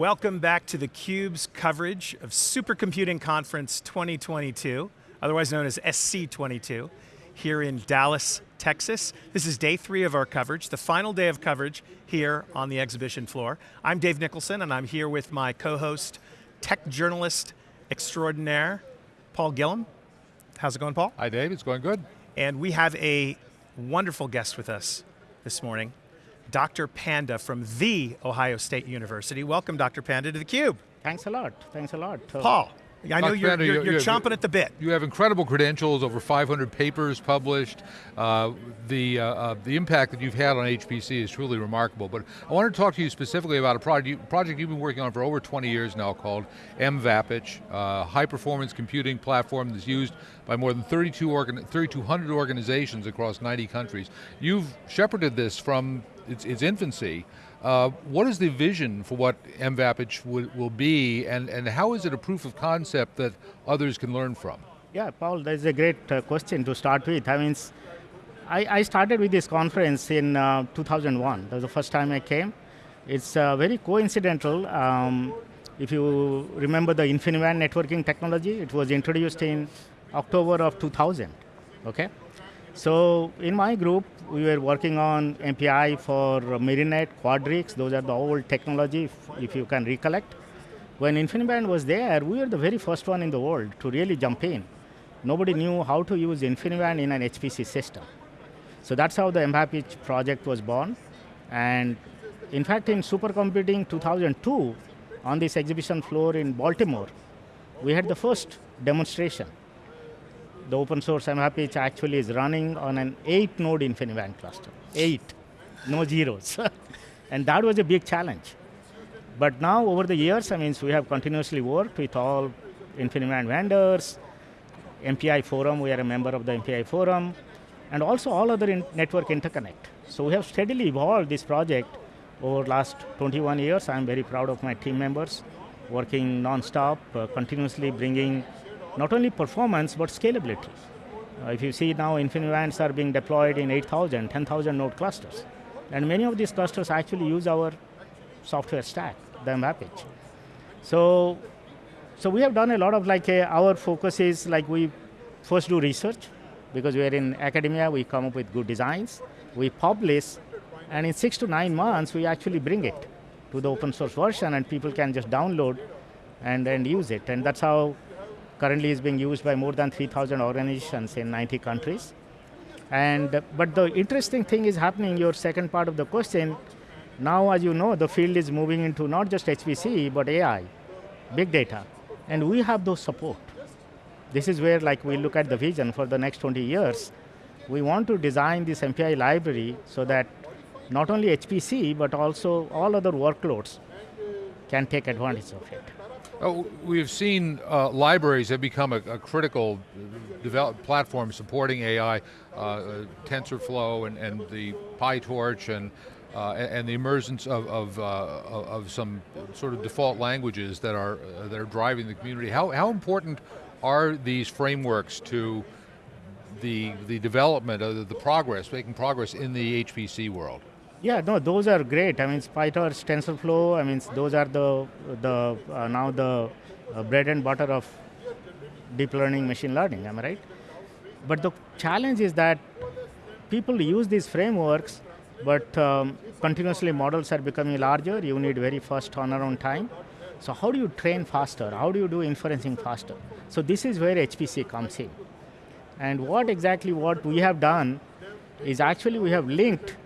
Welcome back to theCUBE's coverage of Supercomputing Conference 2022, otherwise known as SC22, here in Dallas, Texas. This is day three of our coverage, the final day of coverage here on the exhibition floor. I'm Dave Nicholson and I'm here with my co-host, tech journalist extraordinaire, Paul Gillin. How's it going, Paul? Hi Dave, it's going good. And we have a wonderful guest with us this morning. Dr. Panda from the Ohio State University. Welcome, Dr. Panda, to theCUBE. Thanks a lot, thanks a lot. Paul, I know you're, you're, you're, chomping at the bit. You have incredible credentials, over 500 papers published. Uh, the, uh, uh, the impact that you've had on HPC is truly remarkable, but I want to talk to you specifically about a project, project you've been working on for over 20 years now called MVAPICH, uh, high performance computing platform that's used by more than 32 organ 3,200 organizations across 90 countries. You've shepherded this from its, its infancy. Uh, what is the vision for what MVAPICH will, will be, and, and how is it a proof of concept that others can learn from? Yeah, Paul, that's a great uh, question to start with. I mean, I, I started with this conference in uh, 2001. That was the first time I came. It's uh, very coincidental. Um, if you remember the InfiniBand networking technology, it was introduced in October of 2000, okay? So in my group, we were working on MPI for Myrinet, Quadrics, those are the old technology, if, if you can recollect. When InfiniBand was there, we were the very first one in the world to really jump in. Nobody knew how to use InfiniBand in an HPC system. So that's how the MVAPICH project was born. And in fact, in Supercomputing 2002, on this exhibition floor in Baltimore, we had the first demonstration the open source MVAPICH actually is running on an eight node InfiniBand cluster. Eight, no zeros. and that was a big challenge. But now over the years, I mean, we have continuously worked with all InfiniBand vendors, MPI forum, we are a member of the MPI forum, and also all other in network interconnect. So we have steadily evolved this project over last 21 years. I'm very proud of my team members, working non-stop, uh, continuously bringing not only performance, but scalability. Uh, if you see now, InfiniBands are being deployed in 8,000, 10,000 node clusters. And many of these clusters actually use our software stack, the MVAPICH. So, so we have done a lot of like, a, our focus is like we first do research, because we are in academia, we come up with good designs, we publish, and in six to nine months, we actually bring it to the open source version and people can just download and, and use it. And that's how currently is being used by more than 3,000 organizations in 90 countries. And, but the interesting thing is happening, your second part of the question, now as you know, the field is moving into not just HPC, but AI, big data. And we have those support. This is where like we look at the vision for the next 20 years. We want to design this MPI library so that not only HPC, but also all other workloads can take advantage of it. Oh, we've seen uh, libraries have become a, a critical develop platform supporting AI, uh, uh, TensorFlow and, and the PyTorch and uh, and the emergence of, of, uh, of, some sort of default languages that are, uh, that are driving the community. How, how important are these frameworks to the, the development, of the progress, making progress in the HPC world? Yeah, no, those are great. I mean, PyTorch, TensorFlow, I mean, those are the, the uh, now the uh, bread and butter of deep learning, machine learning, am I right? But the challenge is that people use these frameworks, but um, continuously models are becoming larger, you need very fast turnaround time. So how do you train faster? How do you do inferencing faster? So this is where HPC comes in. And what exactly what we have done is actually we have linked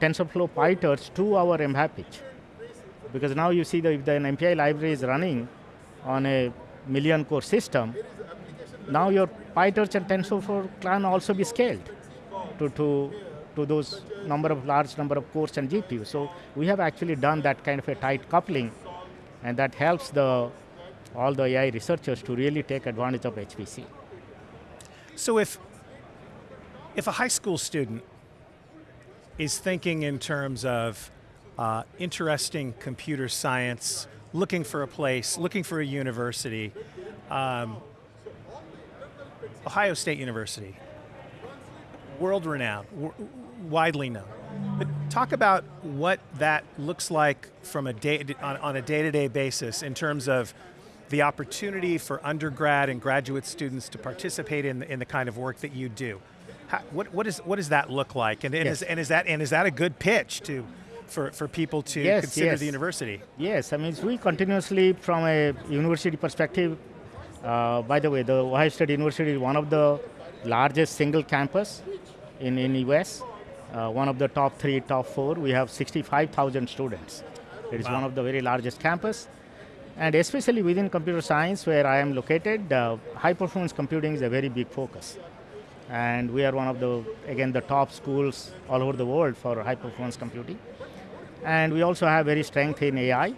TensorFlow PyTorch to our MVAPICH. Because now you see that if the MPI library is running on a million core system, now your PyTorch and TensorFlow can also be scaled to, to, to those number of large number of cores and GPUs. So we have actually done that kind of a tight coupling and that helps the, all the AI researchers to really take advantage of HPC. So if, if a high school student is thinking in terms of uh, interesting computer science, looking for a place, looking for a university. Um, Ohio State University, world renowned, widely known. But talk about what that looks like from a day, on, on a day-to-day basis in terms of the opportunity for undergrad and graduate students to participate in, in the kind of work that you do. How, what, what, is, what does that look like? And, and, Yes. is, and, is that, and is that a good pitch to, for, for people to Yes, consider yes. the university? Yes, I mean, we continuously, from a university perspective, uh, by the way, the Ohio State University is one of the largest single campus in, in US, uh, one of the top three, top four. We have 65,000 students. It is Wow. one of the very largest campus. And especially within computer science, where I am located, uh, high performance computing is a very big focus. And we are one of the, again, the top schools all over the world for high performance computing and we also have very strength in AI.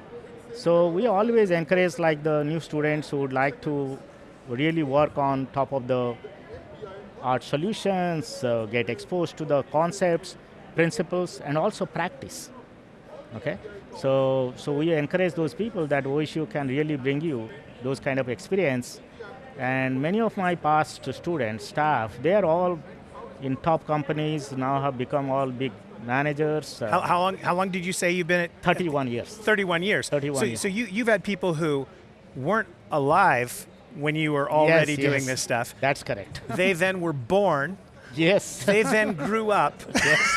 So we always encourage like the new students who would like to really work on top of the art solutions, uh, get exposed to the concepts, principles, and also practice. Okay, so so we encourage those people that OSU can really bring you those kind of experience. And many of my past students, staff, they are all in top companies now have become all big managers. uh, How, how, long, how long did you say you've been at 31 years. 31 years. 31 so, years. so you, you've had people who weren't alive when you were already Yes, doing yes. this stuff. That's correct. they then were born, yes. they then grew up, Yes.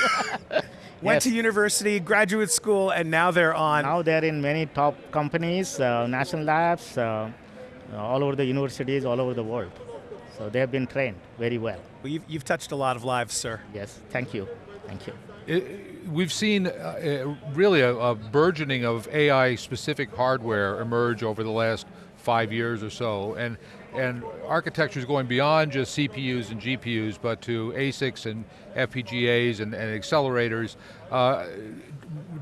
went Yes. to university, graduate school, and now they're on. now they're in many top companies, uh, national labs, uh, uh, all over the universities, all over the world. So they have been trained very well. Well, you've, you've touched a lot of lives, sir. Yes. Thank you. Thank you. It- we've seen uh, uh, really a, a burgeoning of AI-specific hardware emerge over the last five years or so, and and architecture is going beyond just CPUs and GPUs, but to ASICs and FPGAs and, and accelerators. Uh,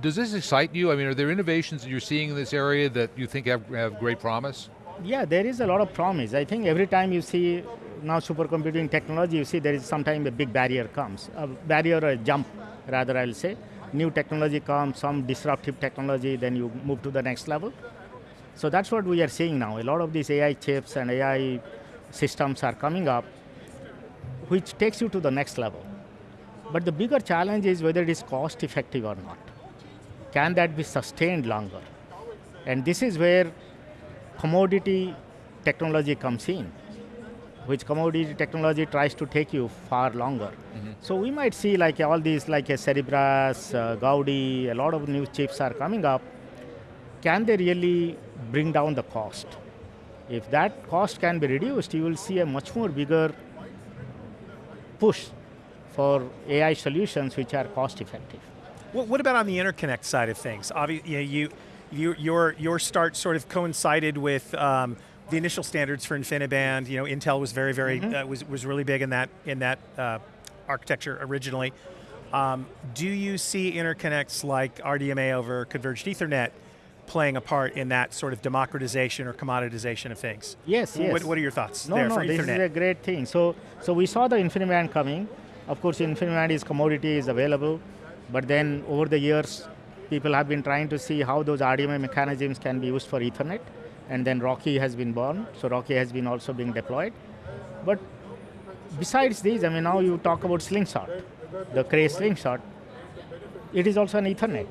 does this excite you? I mean, are there innovations that you're seeing in this area that you think have, have great promise? Yeah, there is a lot of promise. I think every time you see now supercomputing technology, you see there is sometimes a big barrier comes, a barrier or a jump, rather I'll say. New technology comes, some disruptive technology, then you move to the next level. So that's what we are seeing now. A lot of these AI chips and AI systems are coming up, which takes you to the next level. But the bigger challenge is whether it is cost effective or not. Can that be sustained longer? And this is where commodity technology comes in, which commodity technology tries to take you far longer. So we might see like all these like a Cerebras, uh, Gaudi, a lot of new chips are coming up. Can they really bring down the cost? If that cost can be reduced, you will see a much more bigger push for AI solutions which are cost effective. What, what about on the interconnect side of things? Obviously, you, know, you, you, your, your start sort of coincided with um, the initial standards for InfiniBand. You know, Intel was very, very, uh, was, was really big in that, in that uh, architecture originally. Um, do you see interconnects like RDMA over Converged Ethernet playing a part in that sort of democratization or commoditization of things? Yes, yes. What, what are your thoughts No, there no, for this Ethernet? is a great thing. So, so we saw the InfiniBand coming. Of course, InfiniBand is commodity is available, but then over the years, people have been trying to see how those RDMA mechanisms can be used for Ethernet, and then RoCE has been born. So RoCE has been also being deployed. But besides these, I mean, now you talk about Slingshot, the Cray Slingshot. It is also an Ethernet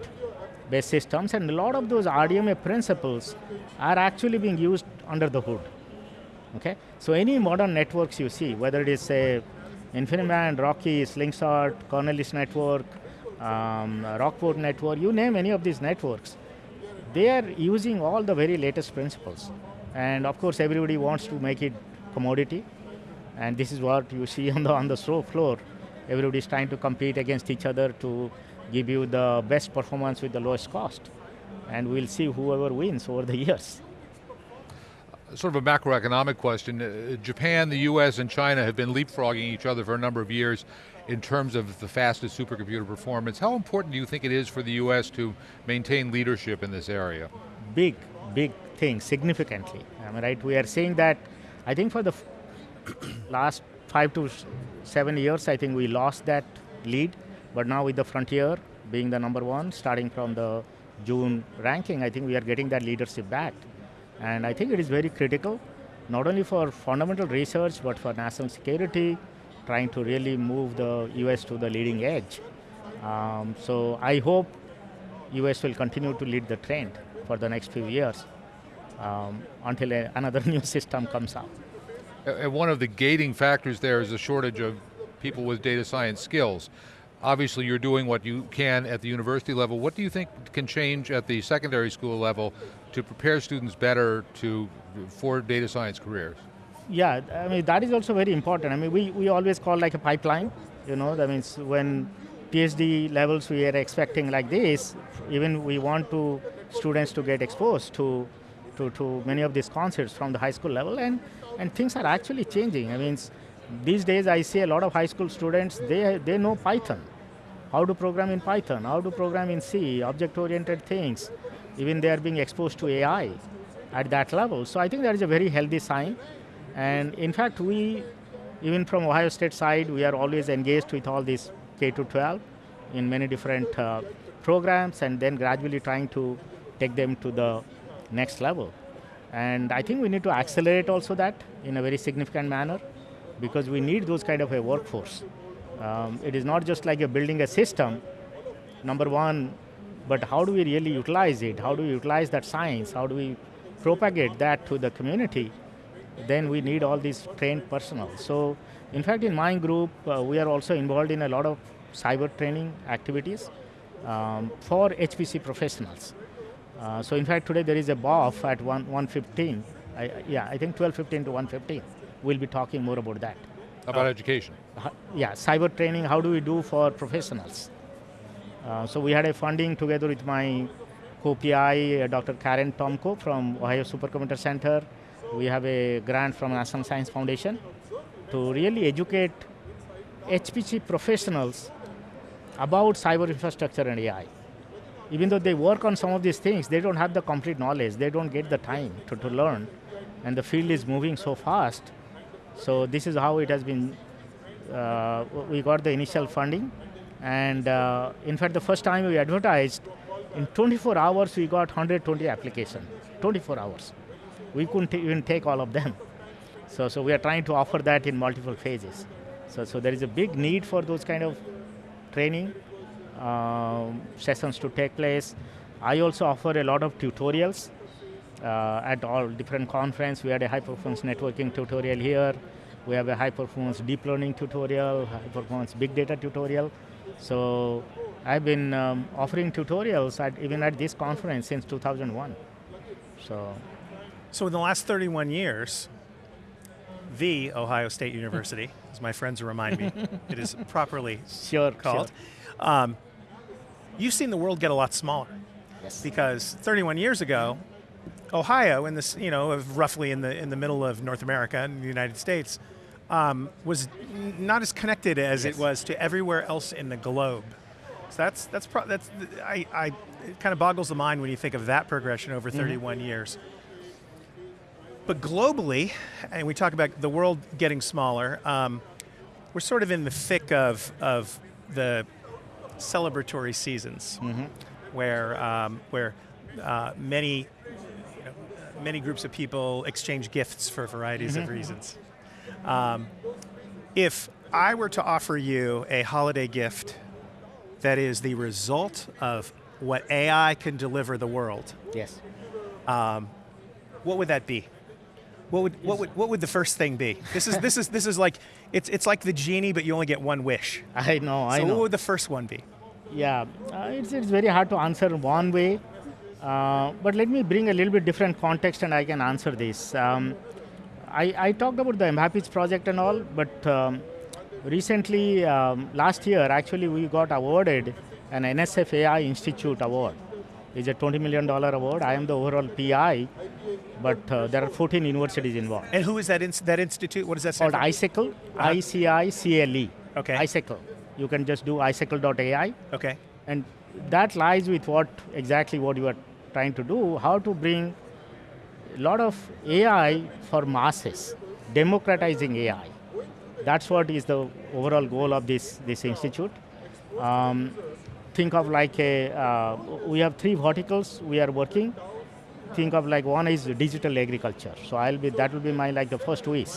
based systems, and a lot of those RDMA principles are actually being used under the hood. Okay, so any modern networks you see, whether it is say InfiniBand, RoCE, Slingshot, Cornelis network, um, Rockport network, you name any of these networks, they are using all the very latest principles. And of course, everybody wants to make it commodity, and this is what you see on the on the show floor. Everybody is trying to compete against each other to give you the best performance with the lowest cost, and we'll see whoever wins over the years. Sort of a macroeconomic question. Uh, Japan, the US, and China have been leapfrogging each other for a number of years in terms of the fastest supercomputer performance. How important do you think it is for the US to maintain leadership in this area? big, big thing, significantly. I right? We are seeing that, I think for the last five to seven years, I think we lost that lead. But now with the Frontier being the number one, starting from the June ranking, I think we are getting that leadership back. And I think it is very critical, not only for fundamental research, but for national security, trying to really move the US to the leading edge. Um, so I hope US will continue to lead the trend for the next few years um, until a, another new system comes out. And one of the gating factors there is a shortage of people with data science skills. Obviously you're doing what you can at the university level. What do you think can change at the secondary school level to prepare students better to, for data science careers? Yeah, I mean, that is also very important. I mean, we, we always call like a pipeline, you know, that means when PhD levels we are expecting like this, even we want to students to get exposed to, to, to many of these concepts from the high school level and, and things are actually changing. I mean, these days I see a lot of high school students, they, they know Python. How to program in Python, how to program in C, object-oriented things. Even they are being exposed to AI at that level. So I think that is a very healthy sign. And in fact, we, even from Ohio State side, we are always engaged with all these K to 12 in many different uh, programs and then gradually trying to take them to the next level. And I think we need to accelerate also that in a very significant manner because we need those kind of a workforce. Um, it is not just like a building a system, number one, but how do we really utilize it? How do we utilize that science? How do we propagate that to the community? Then we need all these trained personnel. So in fact in my group, uh, we are also involved in a lot of cyber training activities um, for HPC professionals. Uh, so in fact today there is a BOF at 1, 115, I, yeah, I think 1215 to 115. We'll be talking more about that. About uh, education? yeah, cyber training, how do we do for professionals? Uh, so we had a funding together with my co-PI, uh, Dr. Karen Tomko from Ohio Supercomputer Center, we have a grant from National Science Foundation to really educate HPC professionals about cyber infrastructure and AI. Even though they work on some of these things, they don't have the complete knowledge, they don't get the time to, to learn, and the field is moving so fast. So this is how it has been, uh, we got the initial funding, and uh, in fact the first time we advertised, in 24 hours we got 120 applications, 24 hours we couldn't even take all of them. So, so we are trying to offer that in multiple phases. So, so there is a big need for those kind of training um, sessions to take place. I also offer a lot of tutorials uh, at all different conference. We had a high performance networking tutorial here. We have a high performance deep learning tutorial, high performance big data tutorial. So I've been um, offering tutorials at, even at this conference since 2001. So so in the last 31 years, the Ohio State University, as my friends remind me, it is properly sure, called. Sure. Um, you've seen the world get a lot smaller. Yes. Because 31 years ago, Ohio, in this, you know, roughly in the in the middle of North America and the United States, um, was not as connected as yes. it was to everywhere else in the globe. So that's that's that's I, I it kind of boggles the mind when you think of that progression over mm-hmm. 31 mm -hmm. years. But globally, and we talk about the world getting smaller, um, we're sort of in the thick of, of the celebratory seasons, mm -hmm. where, um, where uh, many, you know, many groups of people exchange gifts for varieties mm -hmm. of mm-hmm. reasons. Um, if I were to offer you a holiday gift that is the result of what AI can deliver the world, yes, um, what would that be? What would what would what would the first thing be? This is this is this is like it's it's like the genie, but you only get one wish. I know. I so know. So what would the first one be? Yeah, uh, it's it's very hard to answer one way, uh, but let me bring a little bit different context, and I can answer this. Um, I I talked about the MVAPICH project and all, but um, recently um, last year actually we got awarded an NSF AI Institute award. It's a $20 million award. I am the overall PI but uh, there are 14 universities involved. And who is that, ins that institute? What does that Called ICICLE, uh -huh. I-C-I-C-L-E. Okay. ICICLE. You can just do icicle.ai. Okay. And that lies with what exactly what you are trying to do, how to bring a lot of AI for masses, democratizing AI. That's what is the overall goal of this, this institute. Um, think of like a, uh, we have three verticals we are working think of like one is digital agriculture. So I'll be, that will be my like the first wish.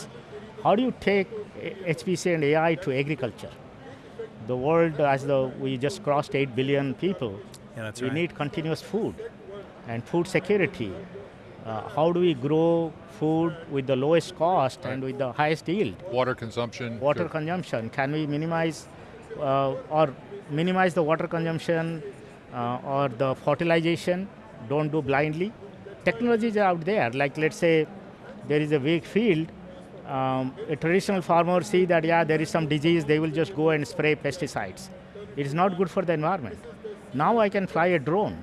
How do you take HPC and AI to agriculture? The world, as the we just crossed 8 billion people, Yeah, that's we right. need continuous food and food security. Uh, how do we grow food with the lowest cost and with the highest yield? Water consumption. Water sure. consumption. Can we minimize or minimize the water consumption uh, or the fertilization? Don't do blindly. Technologies are out there. Like let's say there is a big field. Um, a traditional farmer see that yeah there is some disease. They will just go and spray pesticides. It is not good for the environment. Now I can fly a drone,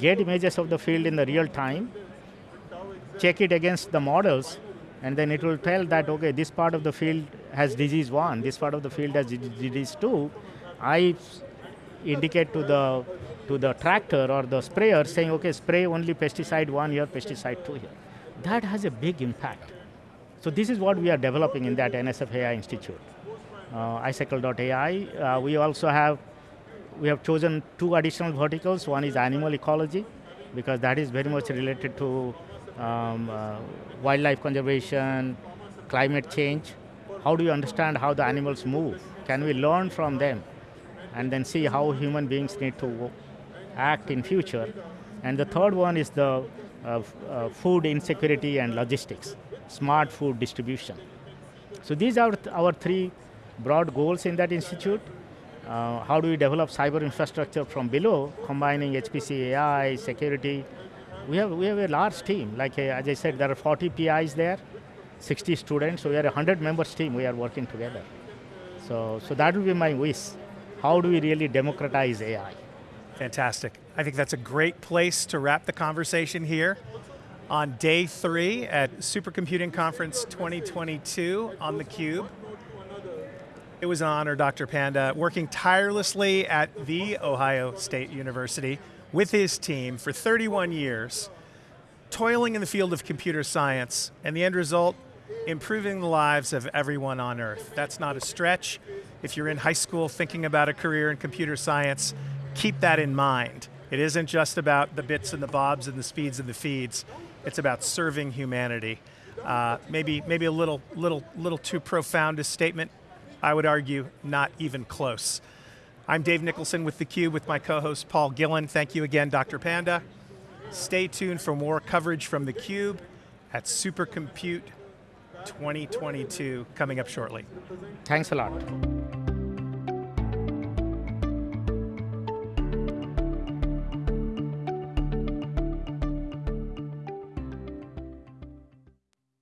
get images of the field in the real time, check it against the models, and then it will tell that, okay, this part of the field has disease one, this part of the field has disease two. I indicate to the, to the tractor or the sprayer saying, okay, spray only pesticide one here, pesticide two here. That has a big impact. So this is what we are developing in that NSF AI Institute. Uh, icicle.ai. Uh, we also have we have chosen two additional verticals. One is animal ecology, because that is very much related to um, uh, wildlife conservation, climate change. How do you understand how the animals move? Can we learn from them? And then see how human beings need to act in future. And the third one is the uh, uh, food insecurity and logistics, smart food distribution. So these are th- our three broad goals in that institute. Uh, how do we develop cyber infrastructure from below, combining HPC AI, security? We have, we have a large team. Like uh, as I said, there are 40 PIs there, 60 students. So we are a 100 members team. We are working together. So, so that will be my wish. How do we really democratize AI? Fantastic. I think that's a great place to wrap the conversation here on day three at Supercomputing Conference 2022 on theCUBE. It was an honor, Dr. Panda, working tirelessly at The Ohio State University with his team for 31 years, toiling in the field of computer science, and the end result, improving the lives of everyone on Earth. That's not a stretch. If you're in high school thinking about a career in computer science, keep that in mind. It isn't just about the bits and the bobs and the speeds and the feeds. It's about serving humanity. Uh, maybe, maybe a little, little, little too profound a statement. I would argue not even close. I'm Dave Nicholson with theCUBE with my co-host Paul Gillin. Thank you again, Dr. Panda. Stay tuned for more coverage from theCUBE at Supercompute 2022 coming up shortly. Thanks a lot.